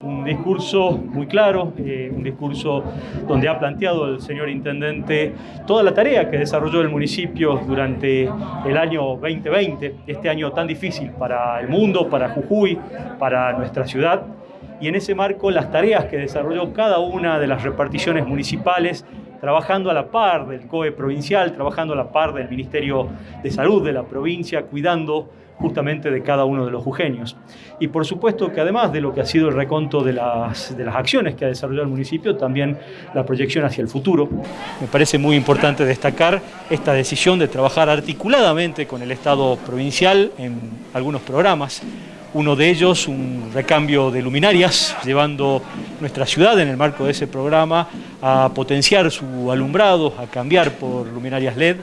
Un discurso muy claro, eh, un discurso donde ha planteado el señor Intendente toda la tarea que desarrolló el municipio durante el año 2020, este año tan difícil para el mundo, para Jujuy, para nuestra ciudad, y en ese marco las tareas que desarrolló cada una de las reparticiones municipales trabajando a la par del COE provincial, trabajando a la par del Ministerio de Salud de la provincia, cuidando justamente de cada uno de los jujeños. Y por supuesto que además de lo que ha sido el reconto de las, de las acciones que ha desarrollado el municipio, también la proyección hacia el futuro. Me parece muy importante destacar esta decisión de trabajar articuladamente con el Estado provincial en algunos programas. Uno de ellos, un recambio de luminarias, llevando nuestra ciudad en el marco de ese programa a potenciar su alumbrado, a cambiar por luminarias LED.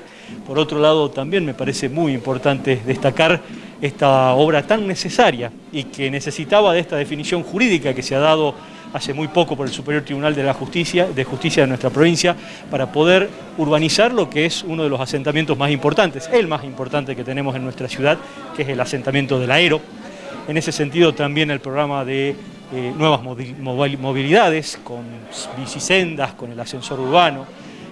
Por otro lado, también me parece muy importante destacar esta obra tan necesaria y que necesitaba de esta definición jurídica que se ha dado hace muy poco por el Superior Tribunal de la Justicia de, Justicia de nuestra provincia para poder urbanizar lo que es uno de los asentamientos más importantes, el más importante que tenemos en nuestra ciudad, que es el asentamiento del Aero. En ese sentido también el programa de eh, nuevas movilidades, con bicisendas, con el ascensor urbano,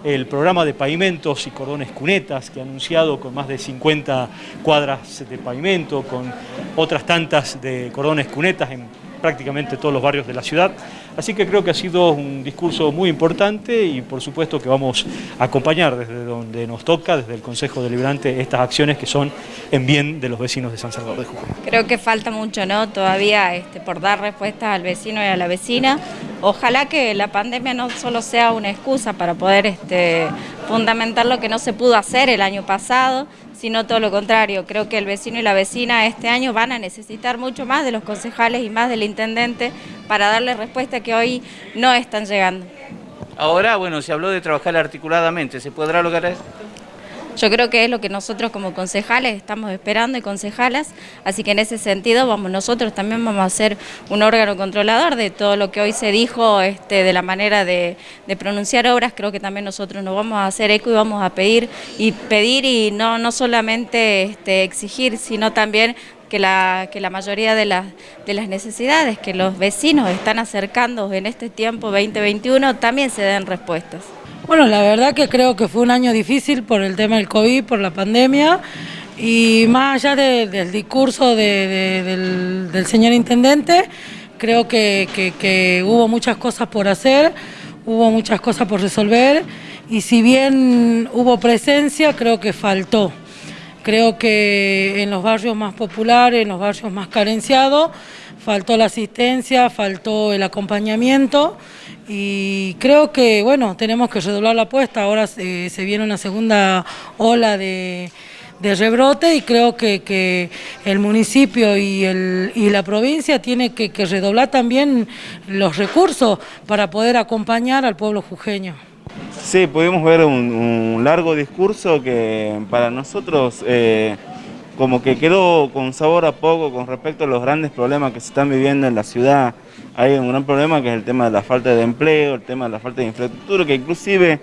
el programa de pavimentos y cordones cunetas que ha anunciado con más de 50 cuadras de pavimento, con otras tantas de cordones cunetas en prácticamente todos los barrios de la ciudad. Así que creo que ha sido un discurso muy importante y por supuesto que vamos a acompañar desde donde nos toca, desde el Consejo Deliberante, estas acciones que son en bien de los vecinos de San Salvador de Jujuy. Creo que falta mucho, ¿no? Todavía este, por dar respuestas al vecino y a la vecina. Ojalá que la pandemia no solo sea una excusa para poder este, fundamentar lo que no se pudo hacer el año pasado, sino todo lo contrario. Creo que el vecino y la vecina este año van a necesitar mucho más de los concejales y más del intendente para darle respuesta que hoy no están llegando. Ahora, bueno, se habló de trabajar articuladamente, ¿se podrá lograr eso? Yo creo que es lo que nosotros como concejales estamos esperando y concejalas, así que en ese sentido vamos nosotros también vamos a ser un órgano controlador de todo lo que hoy se dijo este, de la manera de, pronunciar obras, creo que también nosotros nos vamos a hacer eco y vamos a pedir y pedir y no, no solamente este, exigir, sino también que la, que la mayoría de las, de las necesidades que los vecinos están acercando en este tiempo 2021 también se den respuestas. Bueno, la verdad que creo que fue un año difícil por el tema del COVID, por la pandemia, y más allá del discurso del, señor Intendente, creo que, hubo muchas cosas por hacer, hubo muchas cosas por resolver, y si bien hubo presencia, creo que faltó. Creo que en los barrios más populares, en los barrios más carenciados, faltó la asistencia, faltó el acompañamiento y creo que, bueno, tenemos que redoblar la apuesta, ahora se, viene una segunda ola de, rebrote y creo que, el municipio y, el, y la provincia tiene que, redoblar también los recursos para poder acompañar al pueblo jujeño. Sí, pudimos ver un, largo discurso que para nosotros... Eh, como que quedó con sabor a poco con respecto a los grandes problemas que se están viviendo en la ciudad. Hay un gran problema que es el tema de la falta de empleo, el tema de la falta de infraestructura, que inclusive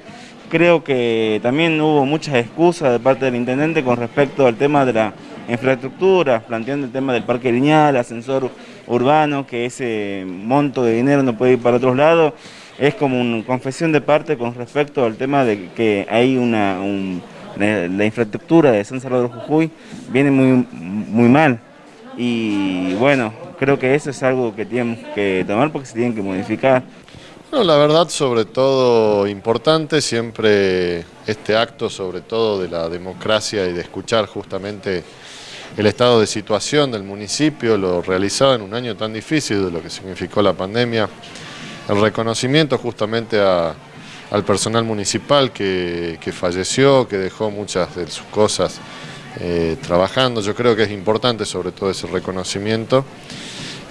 creo que también hubo muchas excusas de parte del intendente con respecto al tema de la infraestructura, planteando el tema del parque lineal, ascensor urbano, que ese monto de dinero no puede ir para otros lados. Es como una confesión de parte con respecto al tema de que hay una la, infraestructura de San Salvador Jujuy viene muy, muy mal y bueno, creo que eso es algo que tenemos que tomar porque se tienen que modificar. No, la verdad, sobre todo importante, siempre este acto, sobre todo de la democracia y de escuchar justamente el estado de situación del municipio, lo realizado en un año tan difícil de lo que significó la pandemia, el reconocimiento justamente al personal municipal que, falleció, que dejó muchas de sus cosas eh, trabajando. Yo creo que es importante sobre todo ese reconocimiento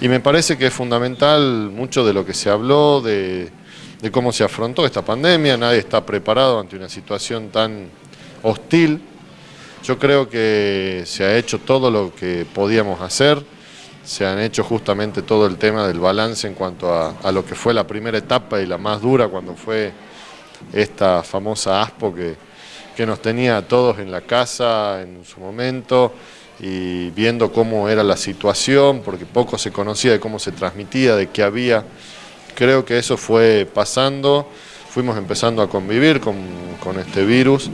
y me parece que es fundamental mucho de lo que se habló, de, cómo se afrontó esta pandemia, nadie está preparado ante una situación tan hostil. Yo creo que se ha hecho todo lo que podíamos hacer, se han hecho justamente todo el tema del balance en cuanto a, lo que fue la primera etapa y la más dura cuando fue esta famosa ASPO que, que nos tenía a todos en la casa en su momento y viendo cómo era la situación, porque poco se conocía de cómo se transmitía, de qué había. Creo que eso fue pasando, fuimos empezando a convivir con, con este virus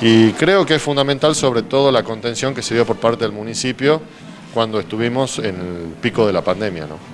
y creo que es fundamental sobre todo la contención que se dio por parte del municipio cuando estuvimos en el pico de la pandemia. ¿no?